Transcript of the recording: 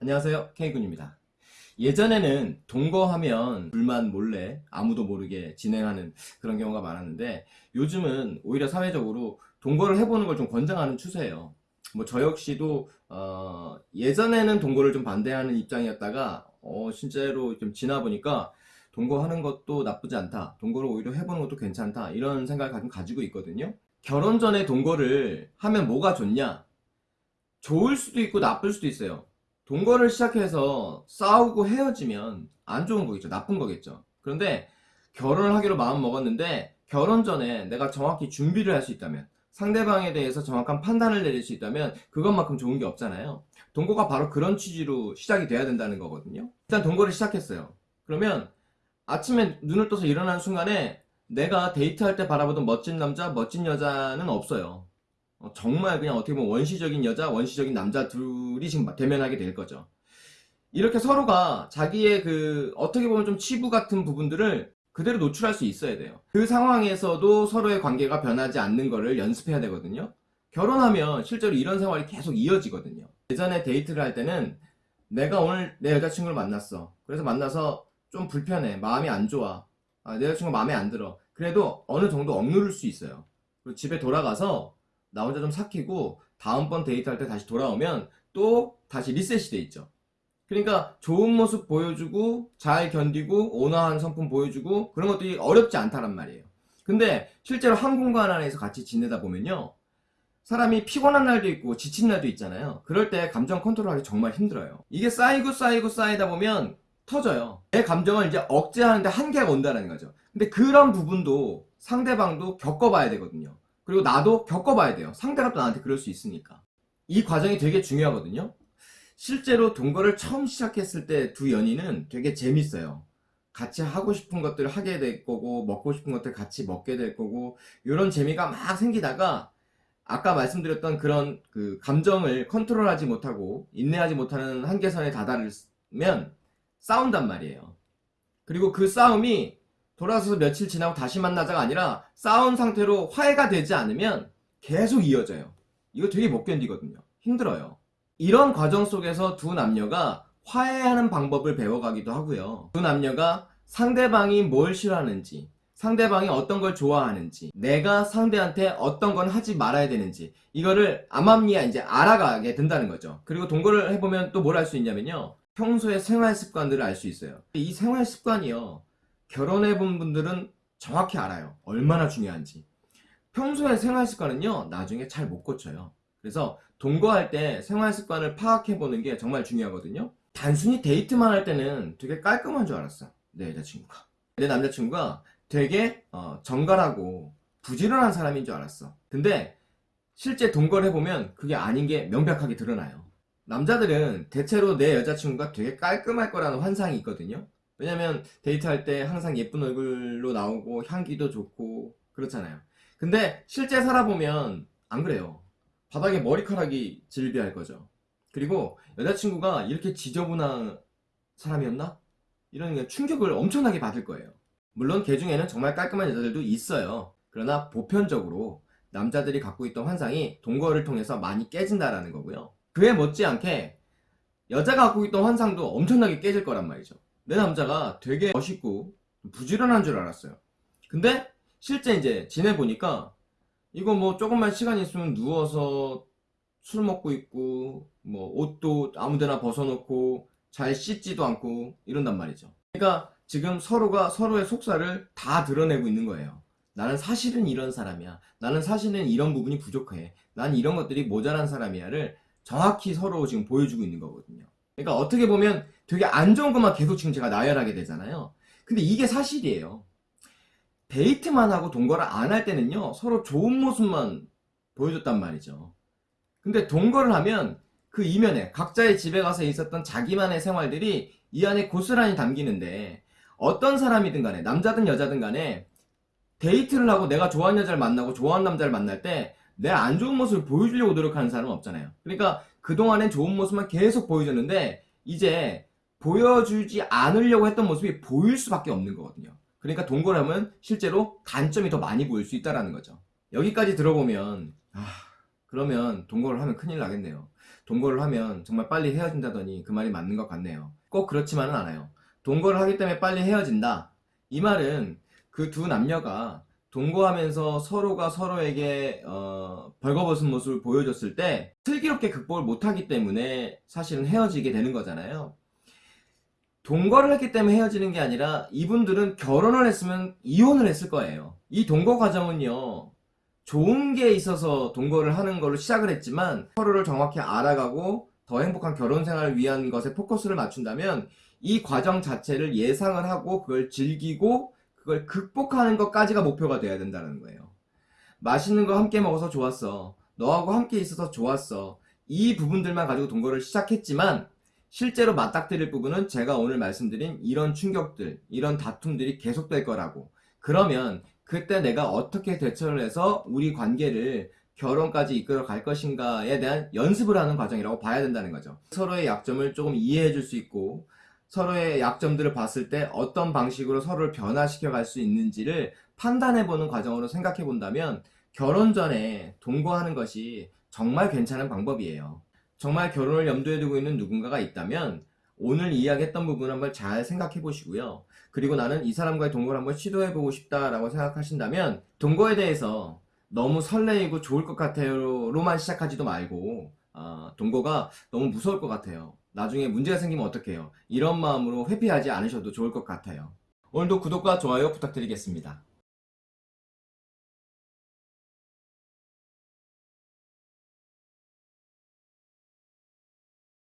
안녕하세요. K군입니다. 예전에는 동거하면 불만 몰래 아무도 모르게 진행하는 그런 경우가 많았는데 요즘은 오히려 사회적으로 동거를 해보는 걸 좀 권장하는 추세예요. 뭐 저 역시도 어 예전에는 동거를 좀 반대하는 입장이었다가 어 실제로 좀 지나 보니까 동거하는 것도 나쁘지 않다. 동거를 오히려 해보는 것도 괜찮다. 이런 생각을 가끔 가지고 있거든요. 결혼 전에 동거를 하면 뭐가 좋냐? 좋을 수도 있고 나쁠 수도 있어요 동거를 시작해서 싸우고 헤어지면 안 좋은 거겠죠. 나쁜 거겠죠. 그런데 결혼을 하기로 마음 먹었는데 결혼 전에 내가 정확히 준비를 할 수 있다면 상대방에 대해서 정확한 판단을 내릴 수 있다면 그것만큼 좋은 게 없잖아요. 동거가 바로 그런 취지로 시작이 돼야 된다는 거거든요. 일단 동거를 시작했어요. 그러면 아침에 눈을 떠서 일어나는 순간에 내가 데이트할 때 바라보던 멋진 남자 멋진 여자는 없어요 어, 정말 그냥 어떻게 보면 원시적인 여자, 원시적인 남자 둘이 지금 대면하게 될 거죠. 이렇게 서로가 자기의 그 어떻게 보면 좀 치부 같은 부분들을 그대로 노출할 수 있어야 돼요. 그 상황에서도 서로의 관계가 변하지 않는 거를 연습해야 되거든요. 결혼하면 실제로 이런 생활이 계속 이어지거든요. 예전에 데이트를 할 때는 내가 오늘 내 여자친구를 만났어. 그래서 만나서 좀 불편해. 마음이 안 좋아. 아, 내 여자친구 마음에 안 들어. 그래도 어느 정도 억누를 수 있어요. 그리고 집에 돌아가서 나 혼자 좀 삭히고 다음번 데이트할 때 다시 돌아오면 또 다시 리셋이 돼 있죠. 그러니까 좋은 모습 보여주고 잘 견디고 온화한 성품 보여주고 그런 것들이 어렵지 않다란 말이에요. 근데 실제로 한 공간 안에서 같이 지내다 보면요. 사람이 피곤한 날도 있고 지친 날도 있잖아요. 그럴 때 감정 컨트롤하기 정말 힘들어요. 이게 쌓이고 쌓이고 쌓이다 보면 터져요. 내 감정을 이제 억제하는데 한계가 온다는 거죠. 근데 그런 부분도 상대방도 겪어봐야 되거든요. 그리고 나도 겪어봐야 돼요. 상대가 또 나한테 그럴 수 있으니까. 이 과정이 되게 중요하거든요. 실제로 동거를 처음 시작했을 때 두 연인은 되게 재밌어요. 같이 하고 싶은 것들을 하게 될 거고 먹고 싶은 것들 같이 먹게 될 거고 이런 재미가 막 생기다가 아까 말씀드렸던 그런 그 감정을 컨트롤하지 못하고 인내하지 못하는 한계선에 다다르면 싸운단 말이에요. 그리고 그 싸움이 돌아서서 며칠 지나고 다시 만나자가 아니라 싸운 상태로 화해가 되지 않으면 계속 이어져요. 이거 되게 못 견디거든요. 힘들어요. 이런 과정 속에서 두 남녀가 화해하는 방법을 배워가기도 하고요. 두 남녀가 상대방이 뭘 싫어하는지 상대방이 어떤 걸 좋아하는지 내가 상대한테 어떤 건 하지 말아야 되는지 이거를 암암리에 이제 알아가게 된다는 거죠. 그리고 동거를 해보면 또 뭘 알 수 있냐면요. 평소의 생활 습관들을 알 수 있어요. 이 생활 습관이요. 결혼해 본 분들은 정확히 알아요. 얼마나 중요한지. 평소의 생활 습관은요. 나중에 잘 못 고쳐요. 그래서 동거할 때 생활 습관을 파악해 보는 게 정말 중요하거든요. 단순히 데이트만 할 때는 되게 깔끔한 줄 알았어. 내 여자친구가. 내 남자친구가 되게 어, 정갈하고 부지런한 사람인 줄 알았어. 근데 실제 동거를 해보면 그게 아닌 게 명백하게 드러나요. 남자들은 대체로 내 여자친구가 되게 깔끔할 거라는 환상이 있거든요. 왜냐면 데이트할 때 항상 예쁜 얼굴로 나오고 향기도 좋고 그렇잖아요. 근데 실제 살아보면 안 그래요. 바닥에 머리카락이 질비할 거죠. 그리고 여자친구가 이렇게 지저분한 사람이었나? 이런 충격을 엄청나게 받을 거예요. 물론 개 중에는 정말 깔끔한 여자들도 있어요. 그러나 보편적으로 남자들이 갖고 있던 환상이 동거를 통해서 많이 깨진다라는 거고요. 그에 못지않게 여자가 갖고 있던 환상도 엄청나게 깨질 거란 말이죠 내 남자가 되게 멋있고 부지런한 줄 알았어요. 근데 실제 이제 지내보니까 이거 뭐 조금만 시간 있으면 누워서 술 먹고 있고 뭐 옷도 아무데나 벗어놓고 잘 씻지도 않고 이런단 말이죠. 그러니까 지금 서로가 서로의 속살을 다 드러내고 있는 거예요. 나는 사실은 이런 사람이야. 나는 사실은 이런 부분이 부족해. 난 이런 것들이 모자란 사람이야를 정확히 서로 지금 보여주고 있는 거거든요 그러니까 어떻게 보면 되게 안 좋은 것만 계속 지금 제가 나열하게 되잖아요. 근데 이게 사실이에요. 데이트만 하고 동거를 안 할 때는요. 서로 좋은 모습만 보여줬단 말이죠. 근데 동거를 하면 그 이면에 각자의 집에 가서 있었던 자기만의 생활들이 이 안에 고스란히 담기는데 어떤 사람이든 간에 남자든 여자든 간에 데이트를 하고 내가 좋아하는 여자를 만나고 좋아하는 남자를 만날 때 내 안 좋은 모습을 보여주려고 노력하는 사람은 없잖아요. 그러니까 그동안엔 좋은 모습만 계속 보여줬는데 이제 보여주지 않으려고 했던 모습이 보일 수밖에 없는 거거든요. 그러니까 동거라면 실제로 단점이 더 많이 보일 수 있다는 거죠. 여기까지 들어보면 아 그러면 동거를 하면 큰일 나겠네요. 동거를 하면 정말 빨리 헤어진다더니 그 말이 맞는 것 같네요. 꼭 그렇지만은 않아요. 동거를 하기 때문에 빨리 헤어진다. 이 말은 그 두 남녀가 동거하면서 서로가 서로에게 어, 벌거벗은 모습을 보여줬을 때 슬기롭게 극복을 못하기 때문에 사실은 헤어지게 되는 거잖아요. 동거를 했기 때문에 헤어지는 게 아니라 이분들은 결혼을 했으면 이혼을 했을 거예요. 이 동거 과정은요. 좋은 게 있어서 동거를 하는 걸로 시작을 했지만 서로를 정확히 알아가고 더 행복한 결혼 생활을 위한 것에 포커스를 맞춘다면 이 과정 자체를 예상을 하고 그걸 즐기고 그걸 극복하는 것까지가 목표가 돼야 된다는 거예요. 맛있는 거 함께 먹어서 좋았어. 너하고 함께 있어서 좋았어. 이 부분들만 가지고 동거를 시작했지만 실제로 맞닥뜨릴 부분은 제가 오늘 말씀드린 이런 충격들, 이런 다툼들이 계속될 거라고. 그러면 그때 내가 어떻게 대처를 해서 우리 관계를 결혼까지 이끌어 갈 것인가에 대한 연습을 하는 과정이라고 봐야 된다는 거죠. 서로의 약점을 조금 이해해 줄 수 있고 서로의 약점들을 봤을 때 어떤 방식으로 서로를 변화시켜 갈 수 있는지를 판단해 보는 과정으로 생각해 본다면 결혼 전에 동거하는 것이 정말 괜찮은 방법이에요. 정말 결혼을 염두에 두고 있는 누군가가 있다면 오늘 이야기했던 부분 한번 잘 생각해 보시고요. 그리고 나는 이 사람과의 동거를 한번 시도해 보고 싶다라고 생각하신다면 동거에 대해서 너무 설레이고 좋을 것 같아요로만 시작하지도 말고 아, 동거가 너무 무서울 것 같아요. 나중에 문제가 생기면 어떡해요? 이런 마음으로 회피하지 않으셔도 좋을 것 같아요. 오늘도 구독과 좋아요 부탁드리겠습니다.